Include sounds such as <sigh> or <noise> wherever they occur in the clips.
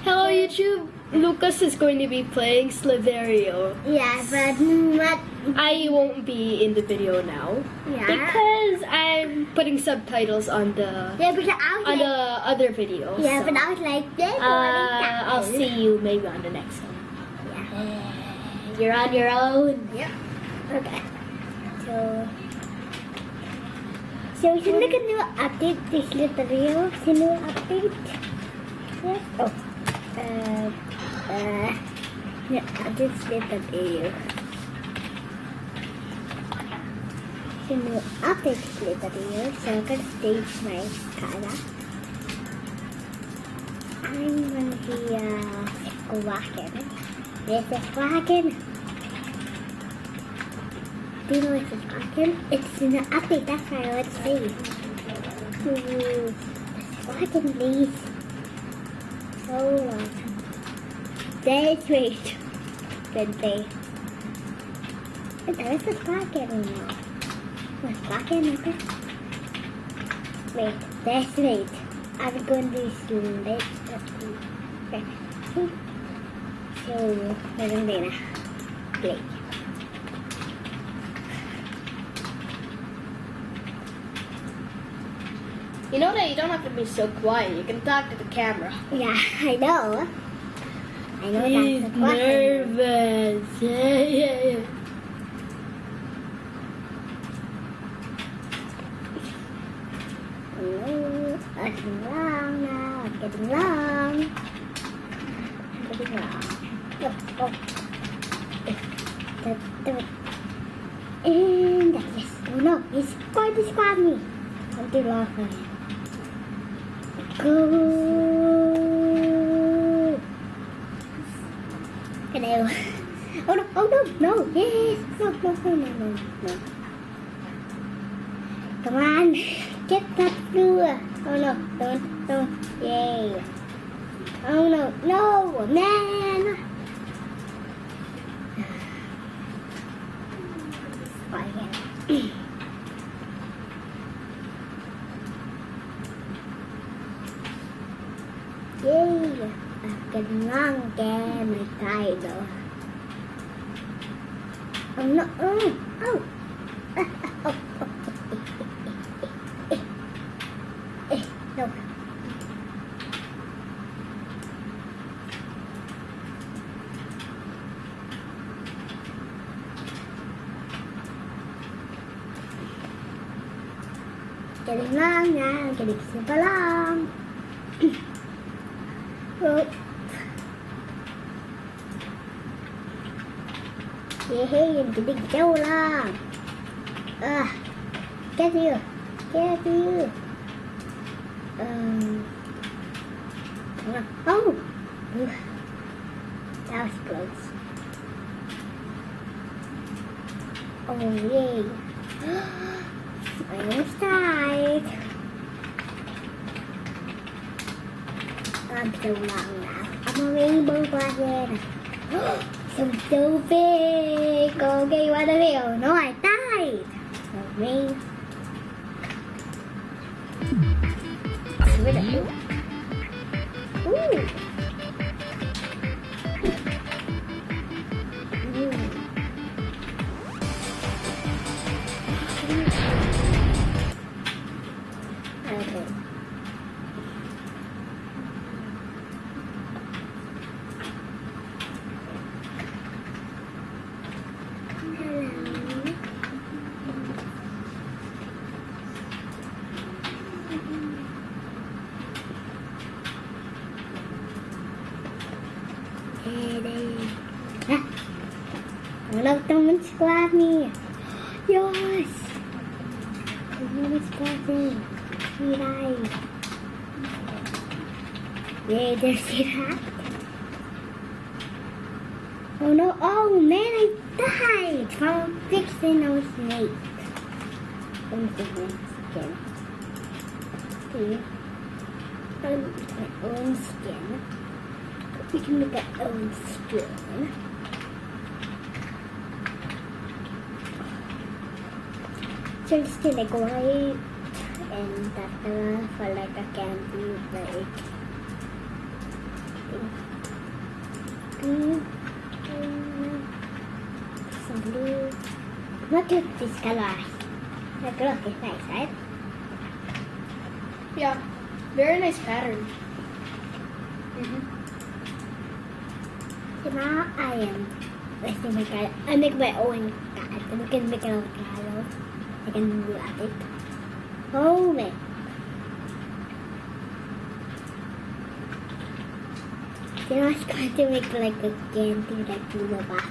Hello YouTube. Lucas is going to be playing Slither.io. Yeah, but what? I won't be in the video now Yeah. because I'm putting subtitles on the yeah, but on the other video. yeah, so, but I was like, this uh, I'll see you maybe on the next one. Yeah. You're on your own. Yep. Okay. So, so sino ka new update this little video? Sino update? Yes. Oh. Uh, uh, new update this little video. Sino update this little video? So I can stage my cara. I'm gonna be uh, squawking. This is squawking. Do you know it's talking? It's in the update, that's why I would say. Ooh, fucking please. So long. Let's wait. Good day. But there is a pocket now. What's pocket okay? Wait, let's wait. I'm going to sleep. Okay. So, meron din na. You know that you don't have to be so quiet. You can talk to the camera. Yeah, I know. I know He's that's the question. nervous. Yeah, yeah, yeah. Ooh, I'm getting long now. I'm getting long. I'm getting long. Oh, oh. And yes. Oh no, he's going to squad me. I'm too long for him. Go. Hello. <laughs> Oh no, oh no, no, yes. No, no, no, no, no, no. Come on, get that through. Oh no, don't, don't, yay. Oh no, no, man. Oh, yeah. Yay! I've got long again, my title. Oh no, oh, oh. Ah, ah, oh, oh, oh. Yay, getting so long. Ah, get you, get you. Um. Oh, I'm so long now. I'm a rainbow dragon. so so big. Okay, what the hell? No, I died. So me. Where the hell? Ooh. Ooh. Ah. Wala naman squad me. Yes. Wala squad me. Hiray. Yeah, there's Hiray. Oh no, oh man, I died from fixing those snakes. Let me see this again. See? Um, my own skin. We can make our own spoon. Just it's still white and that color for like a candy like pink some blue. Look at this color. Like look, nice, right? Yeah. Very nice pattern. Mm -hmm now I am let's make I make my own card. I can make my own. I can do it. Oh man. Then I was going to make like a candy like in the back.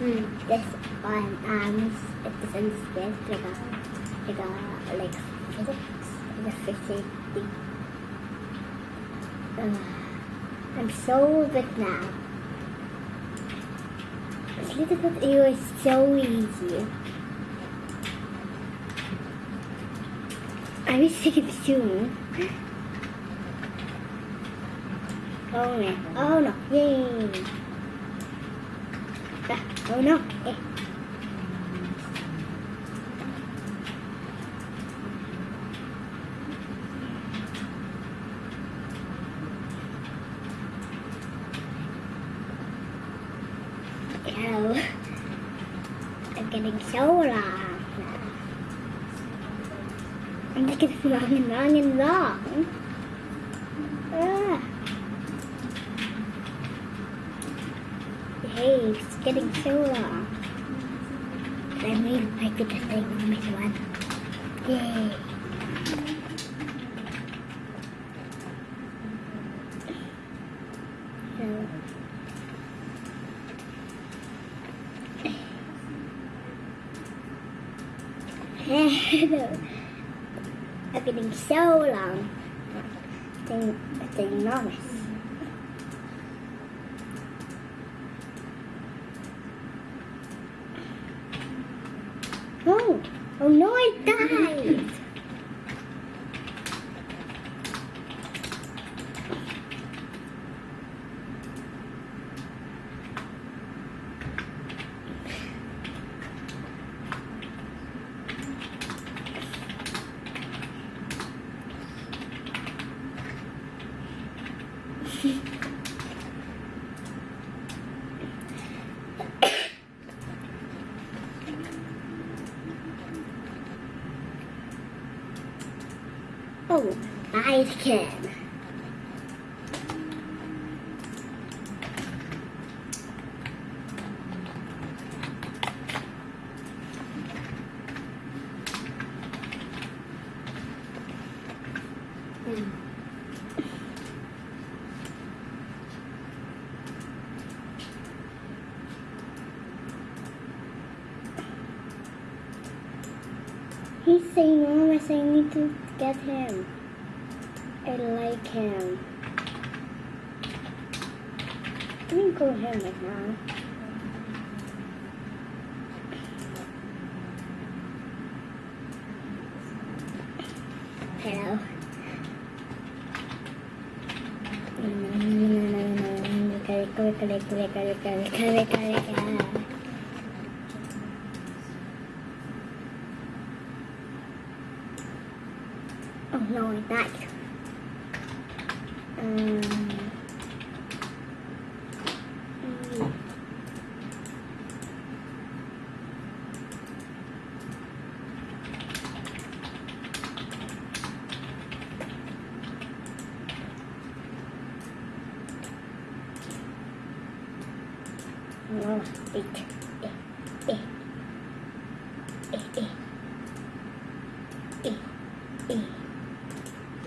Mm. This one arms it in space like a like a like physics like a physics thing. Uh, I'm so big now. Bit it was so easy. I wish I could zoom. Oh no! Oh no! Yay! Ah, oh no! Eh. Hello. I'm getting so long. I'm just getting long and long and long. Ah. Hey, it's getting so long. I made I could just take this one. Yay. So, <laughs> I'm getting so long. It's, enormous. No! Oh no, I died! Oh, I can. Mm. He's I need to get him. I like him. Let me go him right now. Hello. Oh no, I died. Um, mm, no, eight. Eh, eh. Eh, eh. Eh, eh.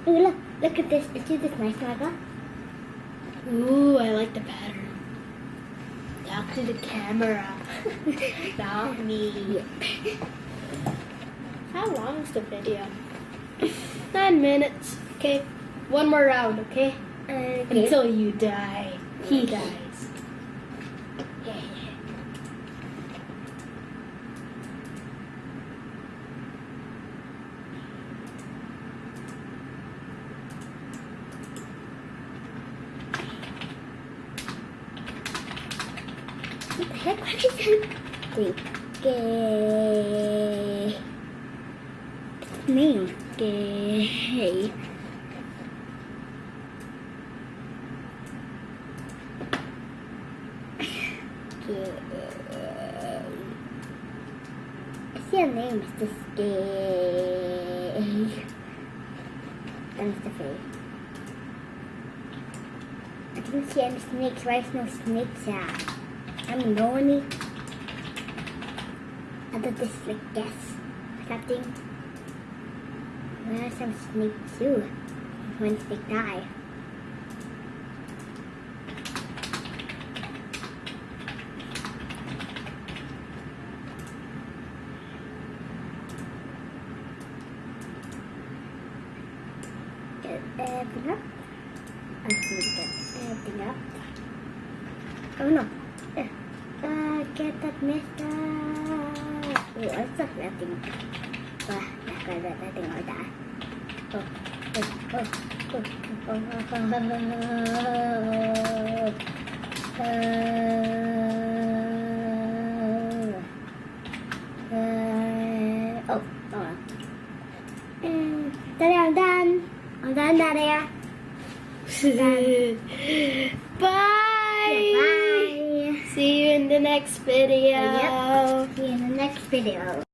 Ooh, look, look at this. See this nice one I got? Ooh, I like the pattern. Talk to the camera. <laughs> Not me. How long is the video? Nine minutes. Okay. One more round, okay? Okay. Until you die. He dies. Yeah. What the heck? What is that? Wait. Gay. Me. Gay. Name. Mr. Faye. I didn't see any snakes. Is no snakes at? I'm lonely. I thought this like guess something. Where are some snakes too? One snake die. Get everything up. I need to get up. Oh no. Uh, get that messed Oh, I stuck nothing. Wah, nah, kalau that nothing like that. Oh, oh, oh, oh, oh, oh, oh, uh, oh. And there, I'm done. I'm done, Daddy. Bye. Bye. See you in the next video. Yep. Next video.